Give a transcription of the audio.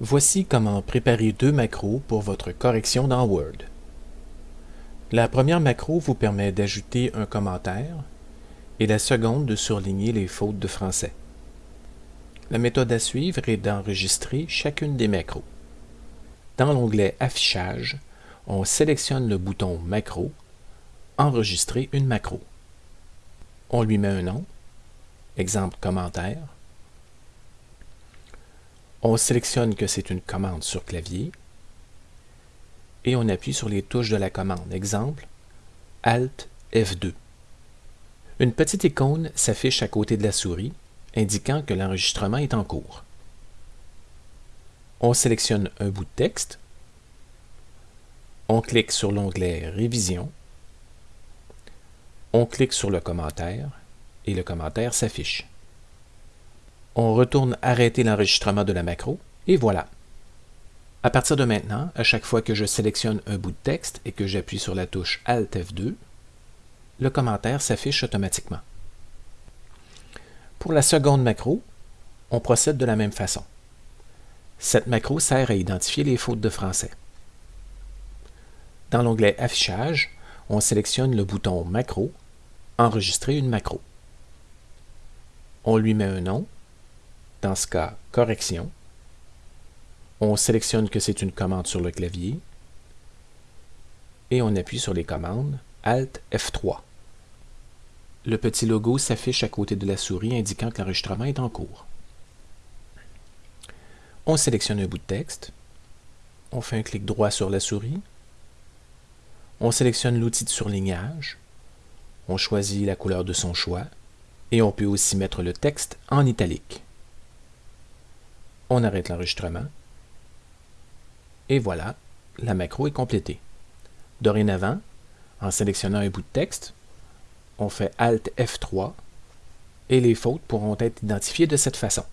Voici comment préparer deux macros pour votre correction dans Word. La première macro vous permet d'ajouter un commentaire et la seconde de surligner les fautes de français. La méthode à suivre est d'enregistrer chacune des macros. Dans l'onglet Affichage, on sélectionne le bouton Macro, Enregistrer une macro. On lui met un nom, exemple commentaire, on sélectionne que c'est une commande sur clavier et on appuie sur les touches de la commande. Exemple, Alt F2. Une petite icône s'affiche à côté de la souris, indiquant que l'enregistrement est en cours. On sélectionne un bout de texte. On clique sur l'onglet Révision. On clique sur le commentaire et le commentaire s'affiche. On retourne arrêter l'enregistrement de la macro, et voilà. À partir de maintenant, à chaque fois que je sélectionne un bout de texte et que j'appuie sur la touche Alt F2, le commentaire s'affiche automatiquement. Pour la seconde macro, on procède de la même façon. Cette macro sert à identifier les fautes de français. Dans l'onglet Affichage, on sélectionne le bouton Macro, Enregistrer une macro. On lui met un nom, dans ce cas, correction. On sélectionne que c'est une commande sur le clavier et on appuie sur les commandes Alt F3. Le petit logo s'affiche à côté de la souris indiquant que l'enregistrement est en cours. On sélectionne un bout de texte. On fait un clic droit sur la souris. On sélectionne l'outil de surlignage. On choisit la couleur de son choix. Et on peut aussi mettre le texte en italique. On arrête l'enregistrement. Et voilà, la macro est complétée. Dorénavant, en sélectionnant un bout de texte, on fait Alt F3 et les fautes pourront être identifiées de cette façon.